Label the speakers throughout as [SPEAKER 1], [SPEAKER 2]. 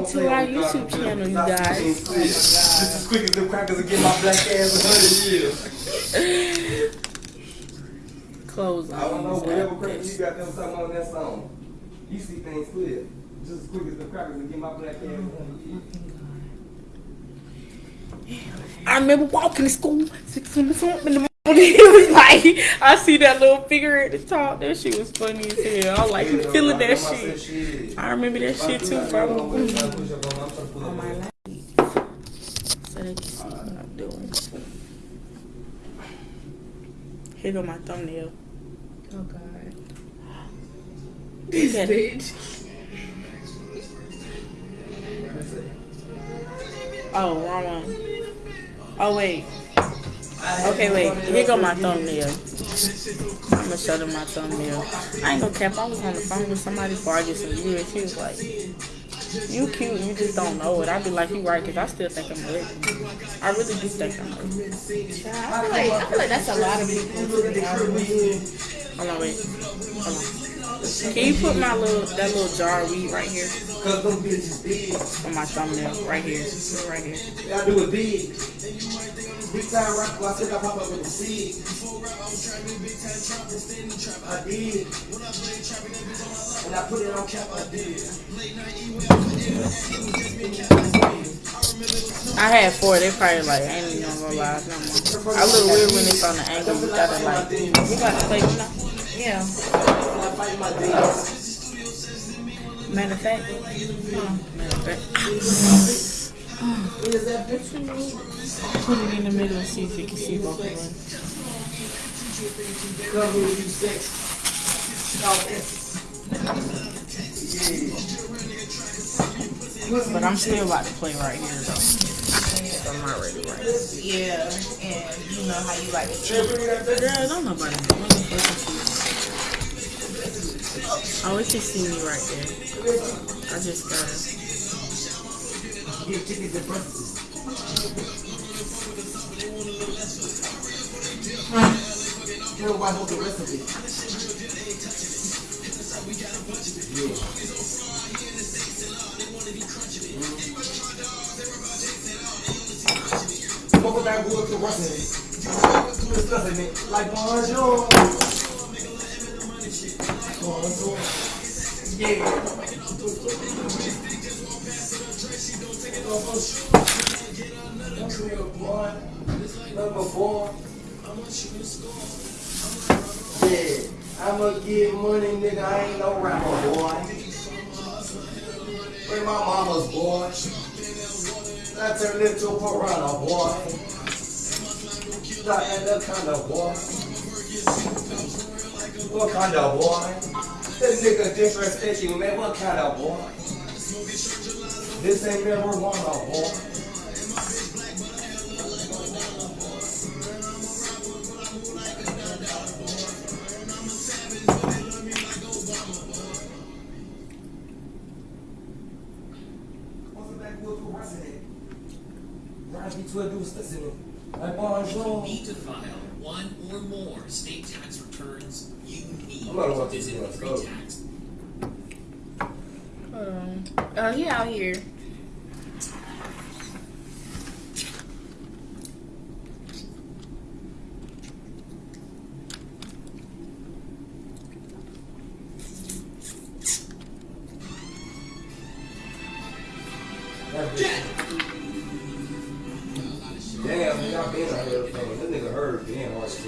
[SPEAKER 1] To our YouTube channel, you guys.
[SPEAKER 2] Just as quick as the crackers will get my black ass a hundred years.
[SPEAKER 1] Close
[SPEAKER 2] I don't know, whatever crackers you got them something on that song. You see things clear. Just as quick as them crackers will get my black ass a hundred years.
[SPEAKER 1] I remember walking to school, six in the front in. It was like I see that little figure at the top. That shit was funny as hell. I was like
[SPEAKER 2] Yeah,
[SPEAKER 1] feeling that
[SPEAKER 2] I said
[SPEAKER 1] shit. I remember that shit too, bro. Mm-hmm. On my life. So they can see what I'm doing. Here go my thumbnail.
[SPEAKER 3] Oh god.
[SPEAKER 1] Look at it.
[SPEAKER 3] Bitch.
[SPEAKER 1] Oh, wrong one. Oh wait. Okay, wait. Here go my thumbnail. I'm gonna show them my thumbnail. I ain't gonna cap. I was on the phone with somebody before I get some views. She was like, "You cute. You just don't know it." I'd be like, "You right," because I still think I'm ugly. I really do think I'm ugly.
[SPEAKER 3] I feel like I feel like that's a lot of people. to be honest.
[SPEAKER 1] Hold on, wait. Hold on. Can you put my little that little jar of weed right here
[SPEAKER 2] Cause them bitches big.
[SPEAKER 1] on my thumbnail? Right here. Right here.
[SPEAKER 2] I do it big. Big time rock, I said I pop up with the seed. I did. And I put it on cap, I did.
[SPEAKER 1] I had four. They probably like I ain't even gonna go live no more. I look weird when it's on the angle. You gotta like. You gotta play one now.
[SPEAKER 3] Yeah.
[SPEAKER 2] When I fight my demons.
[SPEAKER 1] Matter of fact. Hold on. Matter of fact.
[SPEAKER 2] Is that bitch?
[SPEAKER 1] Put it in the middle and see if you can see both of them.
[SPEAKER 2] Cover you sex.
[SPEAKER 1] But I'm still about to play right here though. I'm not ready right now.
[SPEAKER 3] Yeah. And you know how you like to cheat.
[SPEAKER 1] Girl, don't nobody know. Let me fucking see. Oh, it just see me right there. I just gotta.
[SPEAKER 2] Give chickens and breasts. Tell why hold the recipe. Fuck with that to it. Discussing it like bonjour. Bonjour. Yeah. Number four. Yeah, I'ma get money, nigga. I ain't no rapper, boy. Where my mama's boy. I turned into a piranha, boy. Not of boy. What kind of boy? This nigga disrespect you, man. What kind of boy? This ain't marijuana, boy. What's the backwood for resident? Rise between dudes listening. Like bonjour.
[SPEAKER 4] need to file one or more state tax returns, you need to visit the free tax.
[SPEAKER 1] Hold on.
[SPEAKER 3] Oh, he out here.
[SPEAKER 2] Damn, nigga, I been out here thing. This nigga heard being hard as.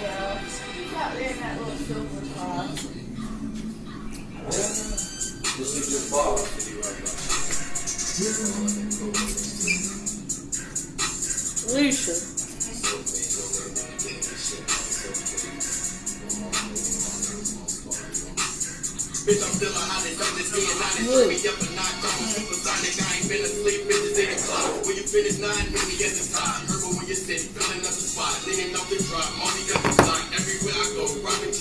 [SPEAKER 3] Yeah. He's out there in that little silver car.
[SPEAKER 2] This is.
[SPEAKER 4] Bitch, I'm still a don't just being me up I'm supersonic. I ain't been asleep, bitches in the clock. When you finish nine, the. Herbal when you're filling up the spot. Drop,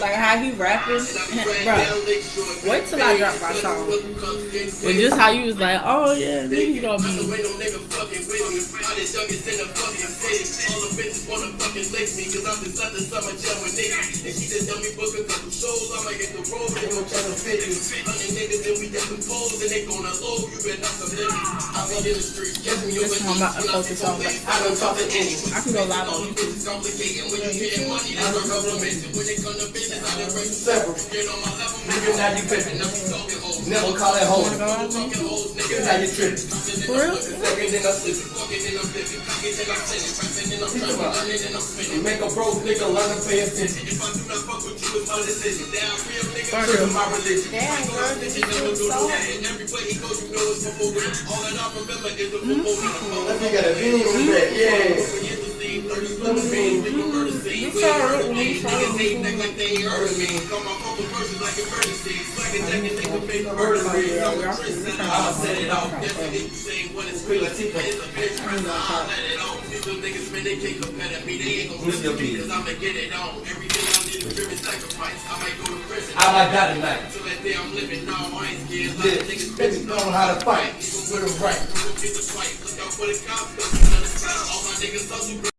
[SPEAKER 4] Like how he rapping, bro. Wait till I drop my song. And just
[SPEAKER 1] how
[SPEAKER 4] you was like, oh yeah, nigga gonna be on me. I the youngest in the fucking city. All the bitches wanna fucking lick me, cause I'm just like the summer jam with niggas. And she just tell me book a couple shows, I'ma hit the road, they gon' try to fit me. Hundred niggas and we got some poles and they
[SPEAKER 1] gonna
[SPEAKER 4] love you better not commit me. I'm
[SPEAKER 1] on in the street, catch me over I'm about to focus on like, I don't talk to anyone. I can go live on bitches complicated when you getting money, I don't the you.
[SPEAKER 2] When it come to business,
[SPEAKER 1] I done break several. Get on my
[SPEAKER 2] level, nigga, now you pimpin', now we talking. Never call it home. Niggas how you.
[SPEAKER 1] For real?
[SPEAKER 2] Yeah. Make a broke nigga learn to pay attention. If I do not fuck with you, it's my decision. Down real my religion.
[SPEAKER 3] Damn, girl, this is so... And everywhere he goes, you know it's
[SPEAKER 2] before him. All that I remember is the before him. That nigga got a bean on that, yeah.
[SPEAKER 1] You saw it when you saw it. Niggas
[SPEAKER 2] ain't like they heard me. Call my phone versus like emergency. I'ma set it off. Definitely what it's real. A bitch let it. These little niggas, man, they can't compare to me. They ain't gonna listen to me because I'ma get it on. Everything I need is sacrifice. I might go to prison. I might die tonight. That day I'm living, no, I ain't scared. Yeah, niggas, how to fight. Even with a right. Look out for the cops. All my niggas.